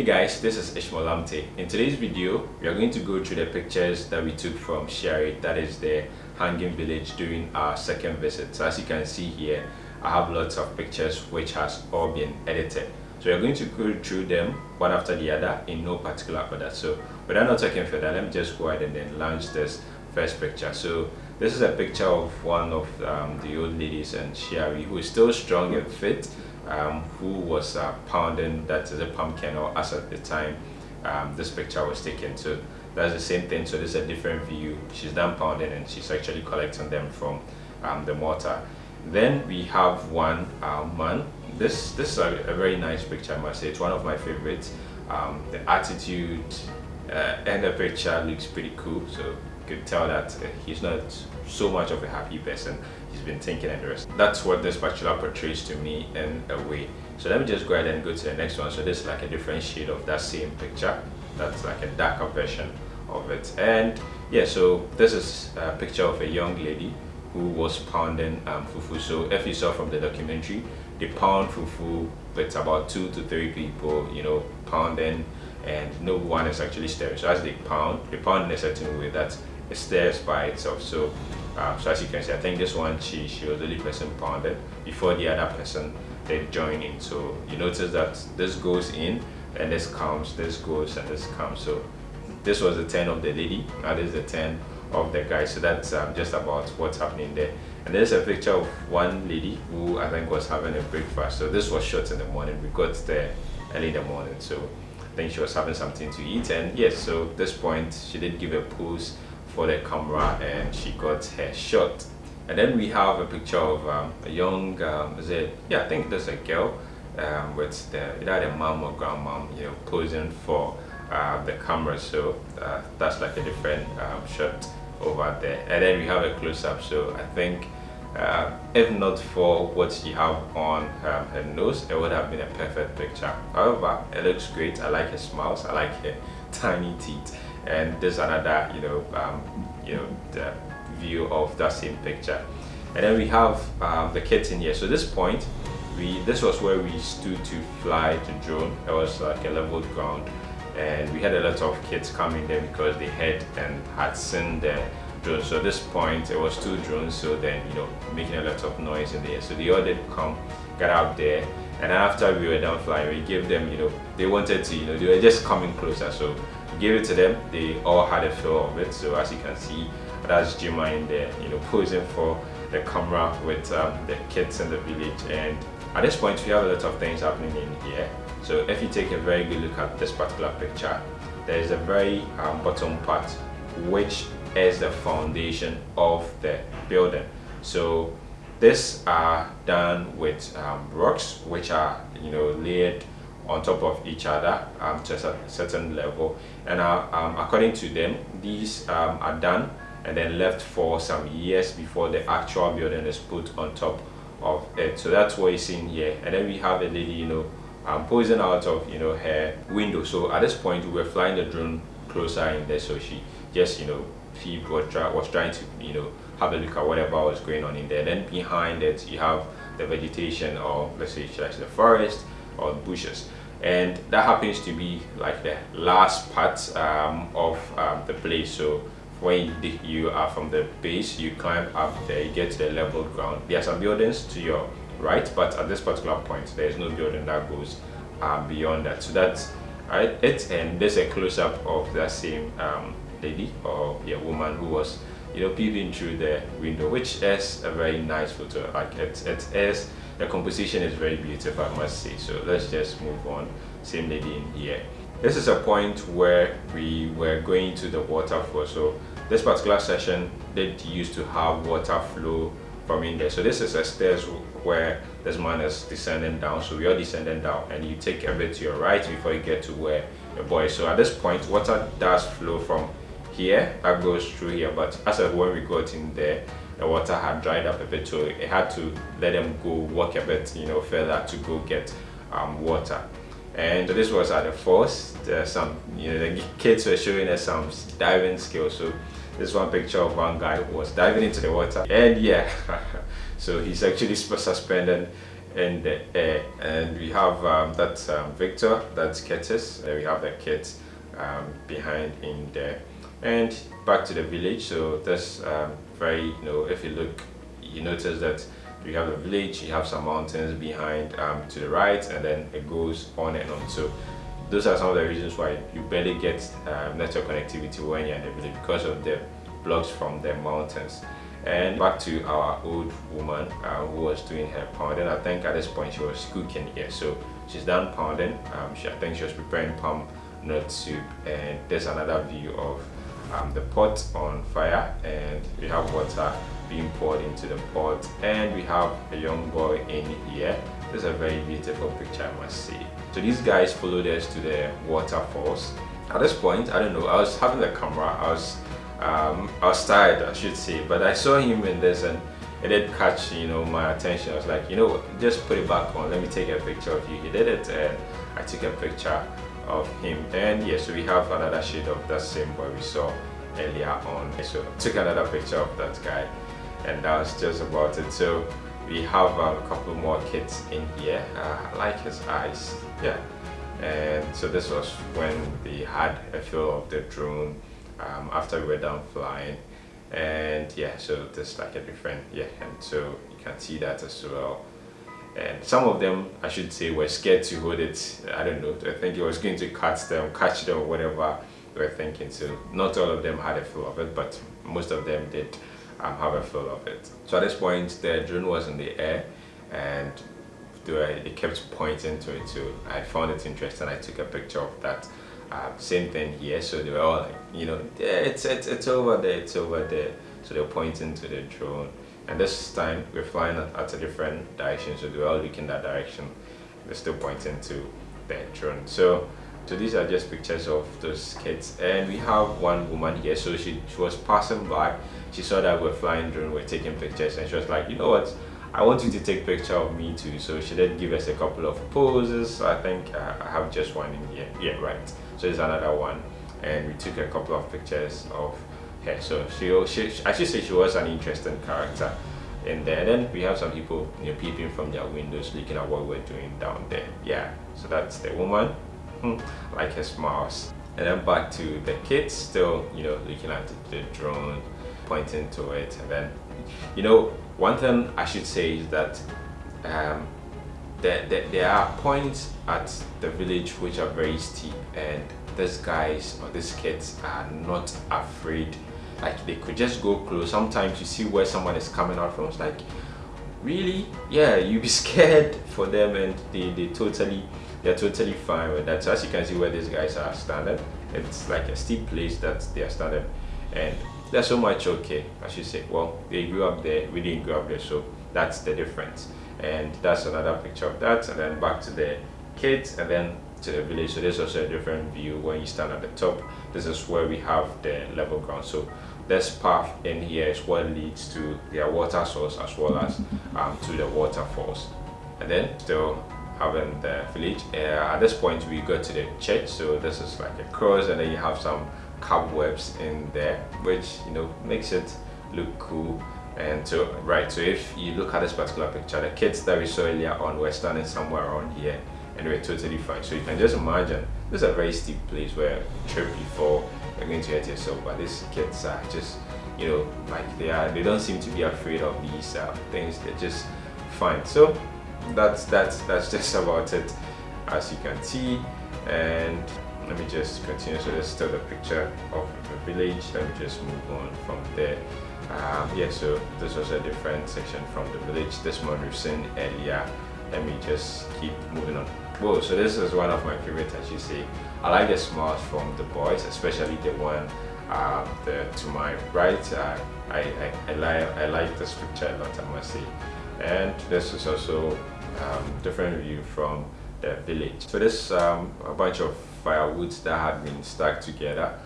Hey guys, this is Ishmael Lamptey. In today's video, we are going to go through the pictures that we took from Shiare, that is the hanging village during our second visit. So as you can see here, I have lots of pictures which has all been edited. So we're going to go through them one after the other in no particular order. So without not talking further, let me just go ahead and then launch this first picture. So this is a picture of one of um, the old ladies and Shiare who is still strong and fit um, who was uh, pounding that is a pumpkin or as at the time um, this picture was taken so that's the same thing so this is a different view. She's done pounding and she's actually collecting them from um, the mortar. Then we have one uh, man. This this is a, a, very nice picture I must say. It's one of my favorites. Um, the attitude uh, and the picture looks pretty cool so you could tell that uh, he's not so much of a happy person he's been thinking and the rest. That's what this spatula portrays to me in a way. So let me just go ahead and go to the next one. So this is like a different shade of that same picture. That's like a darker version of it. And yeah so this is a picture of a young lady who was pounding um, fufu. So if you saw from the documentary they pound fufu with about two to three people you know pounding and no one is actually stirring. So as they pound they pound in a certain way that stirs by itself. So um, so as you can see, I think this one she she was the only person pounded before the other person they join in. So you notice that this goes in and this comes, this goes and this comes. So this was the 10 of the lady, now this is the 10 of the guy. So that's um, just about what's happening there. And there's a picture of one lady who I think was having a breakfast. So this was shot in the morning. We got there early in the morning. So I think she was having something to eat. And yes, so this point she did give a pose for the camera and she got her shot. And then we have a picture of um, a young um, is it yeah i think there's a girl um, with the either the mom or grandmom you know posing for uh, the camera. So uh, that's like a different um, shot over there. And then we have a close-up. So i think uh, if not for what she have on um, her nose it would have been a perfect picture. However it looks great. I like her smiles. I like her tiny teeth and there's another you know um, you know view of that same picture. And then we have um, the kids in here. So this point we this was where we stood to fly the drone. It was like a level ground. And we had a lot of kids coming there because they had and had seen the drone. So at this point it was two drones. So then you know making a lot of noise in there. So they all did come get out there and after we were done flying we gave them you know they wanted to you know they were just coming closer. So we gave it to them. They all had a feel of it. So as you can see that's Jima in there you know posing for the camera with um, the kids in the village. And at this point we have a lot of things happening in here. So if you take a very good look at this particular picture there is a very um, bottom part which is the foundation of the building. So this are done with um, rocks which are you know layered on top of each other um, to a certain level. And uh, um, according to them these um, are done and then left for some years before the actual building is put on top of it. So that's what you're seeing here. And then we have a lady you know um, posing out of you know her window. So at this point we were flying the drone closer in there. So she just you know she was, try, was trying to you know have a look at whatever was going on in there. Then behind it you have the vegetation or let's say like the forest or bushes. And that happens to be like the last part um, of um, the place. So when you are from the base you climb up there you get to the level ground. There are some buildings to your right but at this particular point there is no building that goes uh, beyond that. So that's right it. And there's a close-up of that same um, lady or yeah woman who was you know peeping through the window which is a very nice photo. Like it, it is the composition is very beautiful i must say. So let's just move on. Same lady in here. This is a point where we were going to the waterfall so this particular session did used to have water flow from in there. So this is a stairs where this man is descending down. So we are descending down and you take a bit to your right before you get to where the boy so at this point water does flow from here that goes through here but as of when we got in there the water had dried up a bit so it had to let them go walk a bit you know further to go get um, water. And this was at the falls some you know the kids were showing us some diving skills so this one picture of one guy who was diving into the water. And yeah so he's actually suspended in the air. And we have um, that's um, Victor that's Curtis and we have the kids um, behind in there and back to the village so that's um, very you know if you look you notice that you have the village you have some mountains behind um, to the right and then it goes on and on. So those are some of the reasons why you barely get um, network connectivity when you're in the village because of the blocks from the mountains. And back to our old woman uh, who was doing her pounding. I think at this point she was cooking here. So she's done pounding. Um, she, i think she was preparing palm nut soup. And there's another view of um, the pot on fire and we have water being poured into the pot and we have a young boy in here. This is a very beautiful picture i must say. So these guys followed us to the waterfalls. At this point i don't know i was having the camera i was um, I was tired I should say but I saw him in this and it did catch you know my attention. I was like you know just put it back on. Let me take a picture of you. He did it and I took a picture of him. And yes so we have another shade of that same boy we saw earlier on. So I took another picture of that guy and that was just about it. So we have um, a couple more kids in here. Uh, I like his eyes. Yeah. And so this was when we had a feel of the drone um, after we were done flying and yeah so there's like a different yeah and so you can see that as well. And some of them I should say were scared to hold it. I don't know. I think it was going to catch them catch them whatever they were thinking. So not all of them had a feel of it but most of them did um, have a feel of it. So at this point the drone was in the air and they, they kept pointing to it. So I found it interesting. I took a picture of that uh, same thing here. So they were all like you know yeah it's, it's it's over there it's over there. So they're pointing to the drone. And this time we're flying at, at a different direction. So they were all looking that direction. They're still pointing to the drone. So so these are just pictures of those kids. And we have one woman here. So she, she was passing by. She saw that we're flying drone we're taking pictures. And she was like you know what? I want you to take picture of me too. So she did give us a couple of poses. I think uh, I have just one in here. Yeah right so it's another one. And we took a couple of pictures of her. So she, she I should say she was an interesting character in there. And then we have some people you know peeping from their windows looking at what we're doing down there. Yeah so that's the woman. Hmm, like her smiles and then back to the kids still you know looking at the drone pointing to it. And then you know one thing i should say is that um, there, there, there are points at the village which are very steep and these guys or these kids are not afraid. Like they could just go close. Sometimes you see where someone is coming out from it's like really? Yeah you be scared for them and they, they totally they're totally fine with that. So as you can see where these guys are standing it's like a steep place that they are standing and they're so much okay I should say. Well they grew up there we didn't grow up there so that's the difference and that's another picture of that and then back to the kids and then to the village. So there's also a different view when you stand at the top. This is where we have the level ground. So this path in here is what leads to their water source as well as um, to the waterfalls. And then still having the village. Uh, at this point we go to the church. So this is like a cross and then you have some cobwebs in there which you know makes it look cool and so right so if you look at this particular picture the kids that we saw earlier on were standing somewhere around here and we're totally fine. So you can just imagine this is a very steep place where trip before you're going to hurt yourself but these kids are just you know like they are they don't seem to be afraid of these uh, things. They're just fine. So that's that's that's just about it as you can see. And let me just continue. So let's still the picture of the village. Let me just move on from there um, yeah so this was a different section from the village. This one we've seen earlier. Let me just keep moving on. Whoa so this is one of my favorites as you see. I like the smiles from the boys especially the one uh, the, to my right. Uh, I, I, I, like I like this picture a lot I must say. And this is also um, different view from the village. So this um, a bunch of firewoods that had been stacked together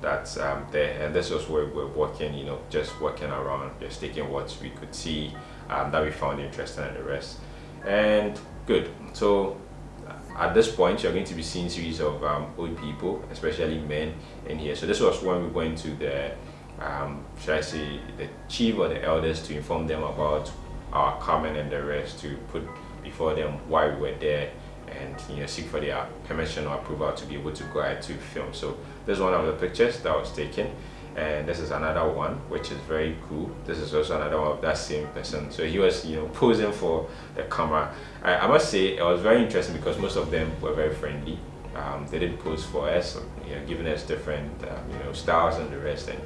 that's um, there. And this was where we're working you know just working around just taking what we could see um, that we found interesting and the rest. And good. So at this point you're going to be seeing series of um, old people especially men in here. So this was when we went to the um, should I say the chief or the elders to inform them about our coming and the rest to put before them why we were there and you know seek for their permission or approval to be able to go ahead to film. So this is one of the pictures that was taken and this is another one which is very cool. This is also another one of that same person. So he was you know posing for the camera. I, I must say it was very interesting because most of them were very friendly. Um, they did pose for us you know giving us different um, you know styles and the rest. And,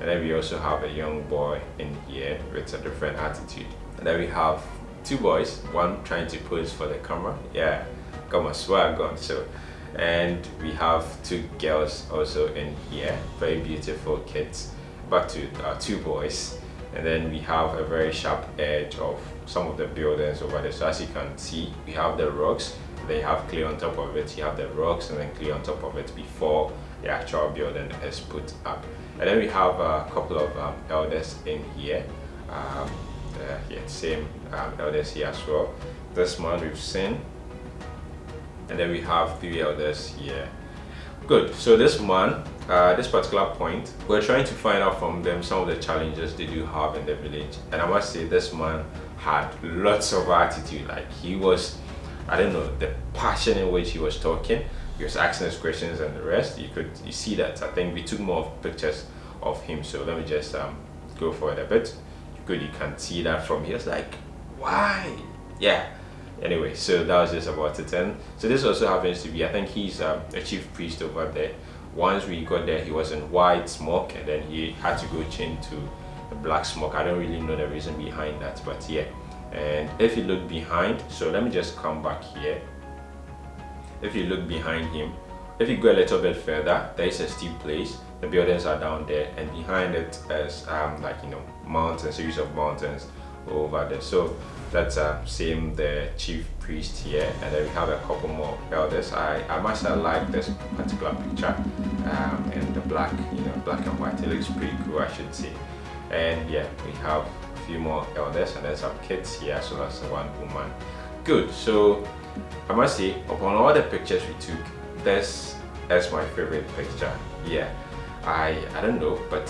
and then we also have a young boy in here with a different attitude. And then we have two boys one trying to pose for the camera. Yeah got my swag on. So and we have two girls also in here very beautiful kids. Back to uh, two boys. And then we have a very sharp edge of some of the buildings over there. So as you can see we have the rocks. They have clay on top of it. You have the rocks and then clay on top of it before the actual building is put up. And then we have a couple of um, elders in here. Um, uh, yeah, same um, elders here as well. This one we've seen and then we have three elders here. Good. So this man uh, this particular point we're trying to find out from them some of the challenges they do have in the village. And i must say this man had lots of attitude. Like he was i don't know the passion in which he was talking. He was asking us questions and the rest. You could you see that. I think we took more pictures of him. So let me just um, go for it a bit. Good you can see that from here. It's like why? Yeah anyway so that was just about it. And so this also happens to be i think he's um, a chief priest over there. Once we got there he was in white smoke and then he had to go change to a black smoke. I don't really know the reason behind that but yeah. And if you look behind so let me just come back here. If you look behind him if you go a little bit further there is a steep place. The buildings are down there and behind it is um, like you know mountains series of mountains over there. So that's uh, same the chief priest here and then we have a couple more elders. I i must have liked this particular picture um in the black you know black and white. It looks pretty cool i should say. And yeah we have a few more elders and then some kids here as well as one woman. Good so i must say upon all the pictures we took this is my favorite picture. Yeah i i don't know but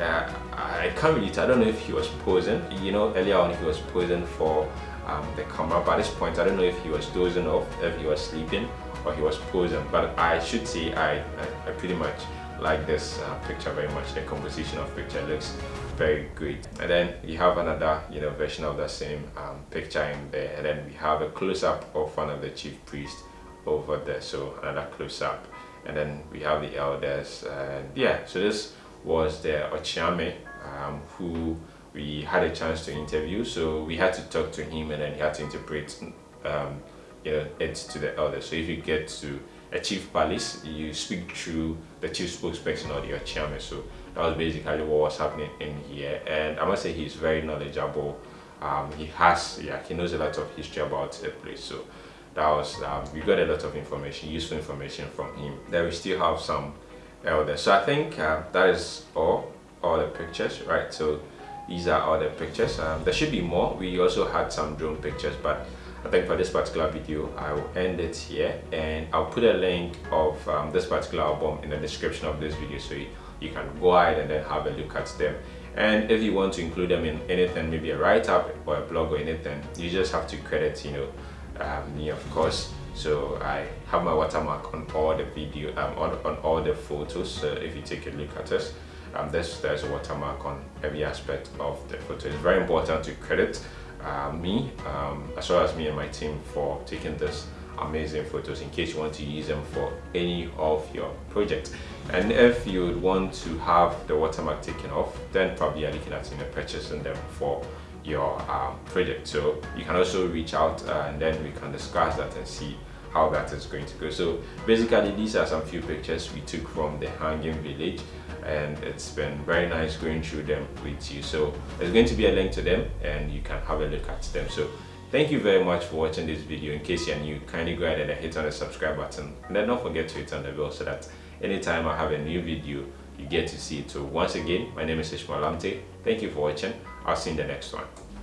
uh, I can't really tell. I don't know if he was posing. You know, earlier on he was posing for um, the camera. But at this point, I don't know if he was dozing off, if he was sleeping, or he was posing. But I should say I, I, I pretty much like this uh, picture very much. The composition of picture looks very great. And then you have another, you know, version of the same um, picture in there. And then we have a close-up of one of the chief priests over there. So another close-up. And then we have the elders. And yeah, so this was the Okyeame um, who we had a chance to interview. So we had to talk to him and then he had to interpret um, you know it to the elders. So if you get to a chief palace you speak through the chief spokesperson or the Okyeame so that was basically what was happening in here. And I must say he's very knowledgeable. Um, he has yeah he knows a lot of history about the place. So that was um, we got a lot of information useful information from him. Then we still have some so I think uh, that is all all the pictures right? So these are all the pictures. Um, there should be more. We also had some drone pictures but I think for this particular video I will end it here. And I'll put a link of um, this particular album in the description of this video so you, you can go ahead and then have a look at them. And if you want to include them in anything maybe a write-up or a blog or anything you just have to credit you know um, me of course so I have my watermark on all the video um, on, on all the photos if you take a look at this um, there's, there's a watermark on every aspect of the photo. It's very important to credit uh, me um, as well as me and my team for taking this amazing photos in case you want to use them for any of your projects and if you would want to have the watermark taken off then probably you're looking at you know purchasing them for your um, project. So you can also reach out uh, and then we can discuss that and see how that is going to go. So basically these are some few pictures we took from the hanging village and it's been very nice going through them with you. So there's going to be a link to them and you can have a look at them. So thank you very much for watching this video. In case you're new kindly go ahead and hit on the subscribe button. And then don't forget to hit on the bell so that anytime i have a new video you get to see it. So once again my name is ishmael lamptey. Thank you for watching i'll see you in the next one